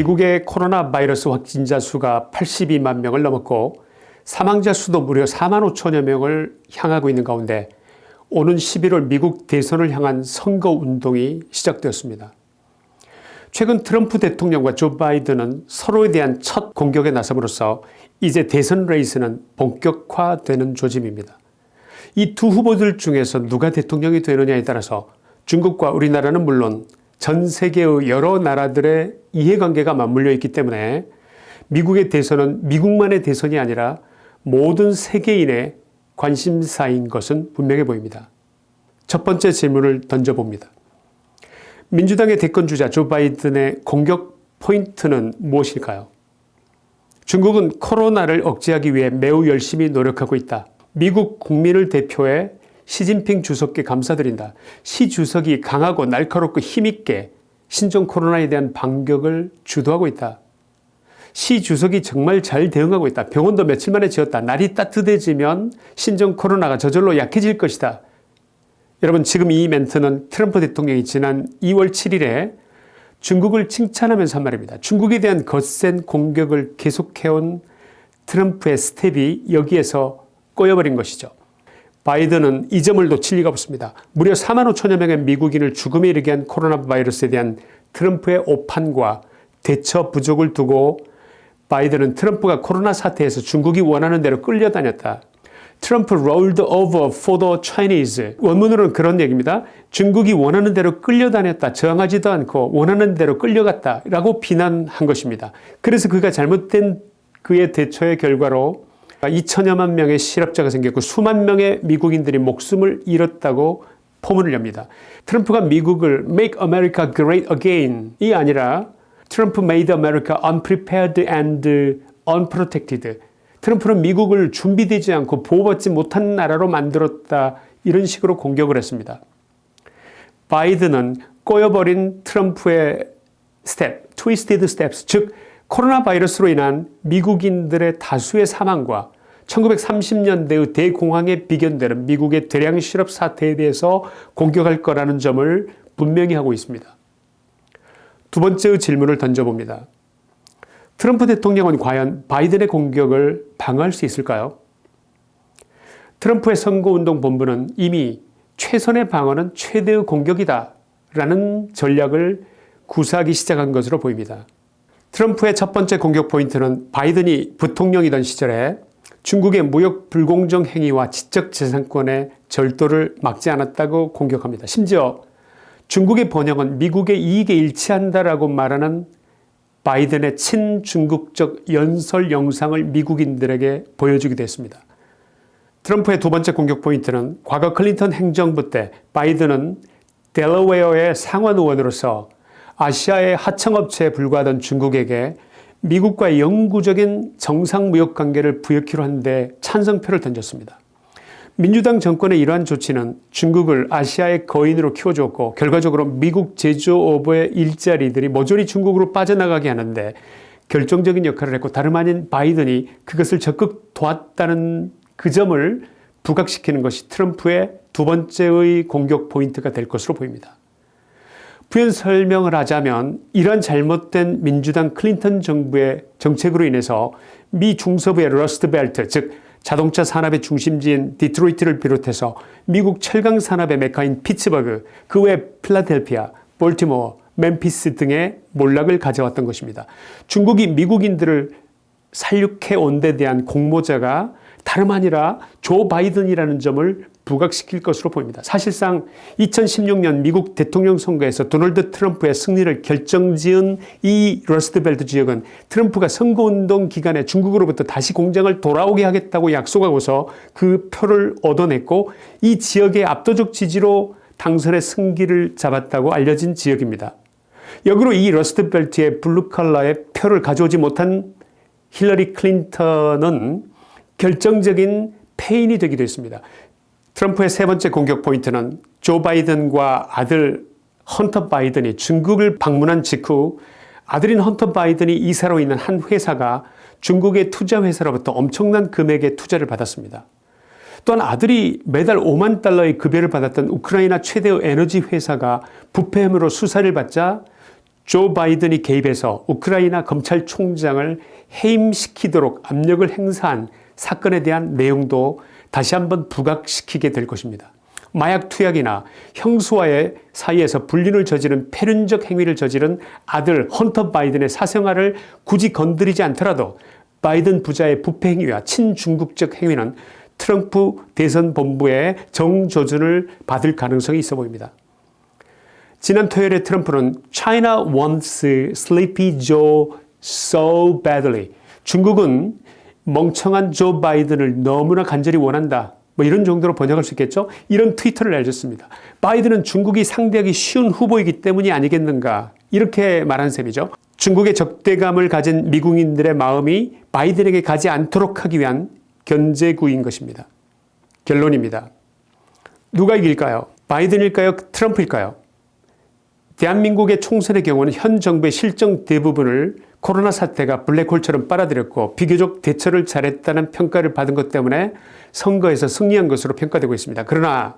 미국의 코로나 바이러스 확진자 수가 82만 명을 넘었고 사망자 수도 무려 4만 5천여 명을 향하고 있는 가운데 오는 11월 미국 대선을 향한 선거운동이 시작되었습니다. 최근 트럼프 대통령과 조 바이든은 서로에 대한 첫 공격에 나섬으로써 이제 대선 레이스는 본격화되는 조짐입니다. 이 두 후보들 중에서 누가 대통령이 되느냐에 따라서 중국과 우리나라는 물론 전 세계의 여러 나라들의 이해관계가 맞물려 있기 때문에 미국의 대선은 미국만의 대선이 아니라 모든 세계인의 관심사인 것은 분명해 보입니다. 첫 번째 질문을 던져봅니다. 민주당의 대권주자 조 바이든의 공격 포인트는 무엇일까요? 중국은 코로나를 억제하기 위해 매우 열심히 노력하고 있다. 미국 국민을 대표해 시진핑 주석께 감사드린다. 시 주석이 강하고 날카롭고 힘있게 신종 코로나에 대한 반격을 주도하고 있다. 시 주석이 정말 잘 대응하고 있다. 병원도 며칠 만에 지었다. 날이 따뜻해지면 신종 코로나가 저절로 약해질 것이다. 여러분 지금 이 멘트는 트럼프 대통령이 지난 2월 7일에 중국을 칭찬하면서 한 말입니다. 중국에 대한 거센 공격을 계속해온 트럼프의 스텝이 여기에서 꼬여버린 것이죠. 바이든은 이 점을 놓칠 리가 없습니다. 무려 4만 5천여 명의 미국인을 죽음에 이르게 한 코로나 바이러스에 대한 트럼프의 오판과 대처 부족을 두고 바이든은 트럼프가 코로나 사태에서 중국이 원하는 대로 끌려다녔다. Trump rolled over for the Chinese. 원문으로는 그런 얘기입니다. 중국이 원하는 대로 끌려다녔다. 저항하지도 않고 원하는 대로 끌려갔다. 라고 비난한 것입니다. 그래서 그가 잘못된 그의 대처의 결과로 2천여만 명의 실업자가 생겼고 수만 명의 미국인들이 목숨을 잃었다고 포문을 엽니다. 트럼프가 미국을 Make America Great Again이 아니라 트럼프 made America unprepared and unprotected. 트럼프는 미국을 준비되지 않고 보호받지 못한 나라로 만들었다 이런 식으로 공격을 했습니다. 바이든은 꼬여버린 트럼프의 스텝, twisted steps 즉 코로나 바이러스로 인한 미국인들의 다수의 사망과 1930년대의 대공황에 비견되는 미국의 대량 실업 사태에 대해서 공격할 거라는 점을 분명히 하고 있습니다. 두 번째의 질문을 던져봅니다. 트럼프 대통령은 과연 바이든의 공격을 방어할 수 있을까요? 트럼프의 선거운동 본부는 이미 최선의 방어는 최대의 공격이다 라는 전략을 구사하기 시작한 것으로 보입니다. 트럼프의 첫 번째 공격 포인트는 바이든이 부통령이던 시절에 중국의 무역 불공정 행위와 지적재산권의 절도를 막지 않았다고 공격합니다. 심지어 중국의 번영은 미국의 이익에 일치한다라고 말하는 바이든의 친중국적 연설 영상을 미국인들에게 보여주기도 했습니다. 트럼프의 두 번째 공격 포인트는 과거 클린턴 행정부 때 바이든은 델러웨어의 상원 의원으로서 아시아의 하청업체에 불과하던 중국에게 미국과 영구적인 정상무역관계를 부여키로 하는데 찬성표를 던졌습니다. 민주당 정권의 이러한 조치는 중국을 아시아의 거인으로 키워주었고 결과적으로 미국 제조업의 일자리들이 모조리 중국으로 빠져나가게 하는데 결정적인 역할을 했고 다름 아닌 바이든이 그것을 적극 도왔다는 그 점을 부각시키는 것이 트럼프의 두 번째의 공격 포인트가 될 것으로 보입니다. 부연 설명을 하자면 이러한 잘못된 민주당 클린턴 정부의 정책으로 인해서 미 중서부의 러스트벨트 즉 자동차 산업의 중심지인 디트로이트를 비롯해서 미국 철강 산업의 메카인 피츠버그, 그 외 필라델피아, 볼티모어, 멤피스 등의 몰락을 가져왔던 것입니다. 중국이 미국인들을 살육해 온 데 대한 공모자가 다름 아니라 조 바이든이라는 점을 부각시킬 것으로 보입니다. 사실상 2016년 미국 대통령 선거에서 도널드 트럼프의 승리를 결정지은 이 러스트벨트 지역은 트럼프가 선거운동 기간에 중국으로부터 다시 공장을 돌아오게 하겠다고 약속하고서 그 표를 얻어냈고 이 지역의 압도적 지지로 당선의 승기를 잡았다고 알려진 지역입니다. 역으로 이 러스트벨트의 블루컬러의 표를 가져오지 못한 힐러리 클린턴은 결정적인 패인이 되기도 했습니다. 트럼프의 세 번째 공격 포인트는 조 바이든과 아들 헌터 바이든이 중국을 방문한 직후 아들인 헌터 바이든이 이사로 있는 한 회사가 중국의 투자회사로부터 엄청난 금액의 투자를 받았습니다. 또한 아들이 매달 5만 달러의 급여를 받았던 우크라이나 최대의 에너지 회사가 부패 혐의로 수사를 받자 조 바이든이 개입해서 우크라이나 검찰총장을 해임시키도록 압력을 행사한 사건에 대한 내용도 다시 한번 부각시키게 될 것입니다. 마약 투약이나 형수와의 사이에서 불륜을 저지른 패륜적 행위를 저지른 아들 헌터 바이든의 사생활을 굳이 건드리지 않더라도 바이든 부자의 부패 행위와 친중국적 행위는 트럼프 대선 본부의 정조준을 받을 가능성이 있어 보입니다. 지난 토요일에 트럼프는 China wants Sleepy Joe so badly. 중국은 멍청한 조 바이든을 너무나 간절히 원한다. 뭐 이런 정도로 번역할 수 있겠죠. 이런 트위터를 내줬습니다. 바이든은 중국이 상대하기 쉬운 후보이기 때문이 아니겠는가 이렇게 말한 셈이죠. 중국의 적대감을 가진 미국인들의 마음이 바이든에게 가지 않도록 하기 위한 견제구인 것입니다. 결론입니다. 누가 이길까요? 바이든일까요? 트럼프일까요? 대한민국의 총선의 경우는 현 정부의 실정 대부분을 코로나 사태가 블랙홀처럼 빨아들였고 비교적 대처를 잘했다는 평가를 받은 것 때문에 선거에서 승리한 것으로 평가되고 있습니다. 그러나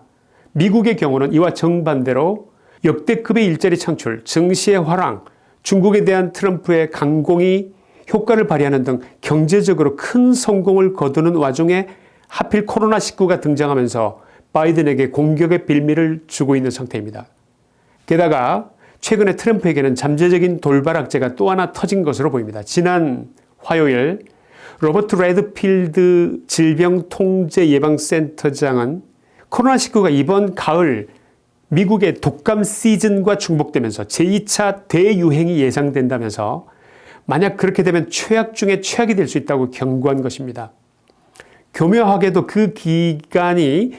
미국의 경우는 이와 정반대로 역대급의 일자리 창출, 증시의 화랑, 중국에 대한 트럼프의 강공이 효과를 발휘하는 등 경제적으로 큰 성공을 거두는 와중에 하필 코로나19가 등장하면서 바이든에게 공격의 빌미를 주고 있는 상태입니다. 게다가 최근에 트럼프에게는 잠재적인 돌발 악재가 또 하나 터진 것으로 보입니다. 지난 화요일 로버트 레드필드 질병통제예방센터장은 코로나19가 이번 가을 미국의 독감 시즌과 중복되면서 제2차 대유행이 예상된다면서 만약 그렇게 되면 최악 중에 최악이 될 수 있다고 경고한 것입니다. 교묘하게도 그 기간이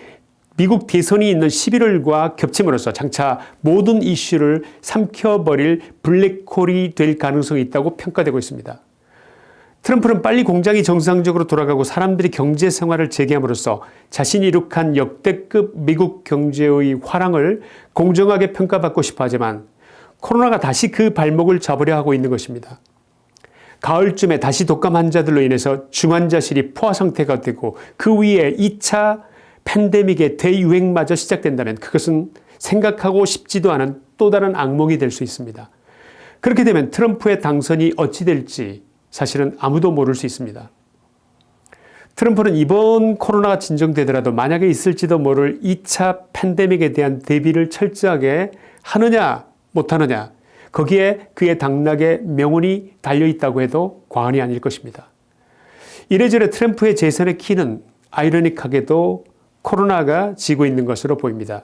미국 대선이 있는 11월과 겹침으로써 장차 모든 이슈를 삼켜버릴 블랙홀이 될 가능성이 있다고 평가되고 있습니다. 트럼프는 빨리 공장이 정상적으로 돌아가고 사람들이 경제 생활을 재개함으로써 자신이 이룩한 역대급 미국 경제의 화랑을 공정하게 평가받고 싶어 하지만 코로나가 다시 그 발목을 잡으려 하고 있는 것입니다. 가을쯤에 다시 독감 환자들로 인해서 중환자실이 포화 상태가 되고 그 위에 2차 팬데믹의 대유행마저 시작된다면 그것은 생각하고 싶지도 않은 또 다른 악몽이 될 수 있습니다. 그렇게 되면 트럼프의 당선이 어찌 될지 사실은 아무도 모를 수 있습니다. 트럼프는 이번 코로나가 진정되더라도 만약에 있을지도 모를 2차 팬데믹에 대한 대비를 철저하게 하느냐 못하느냐 거기에 그의 당락의 명운이 달려있다고 해도 과언이 아닐 것입니다. 이래저래 트럼프의 재선의 키는 아이러닉하게도 코로나가 지고 있는 것으로 보입니다.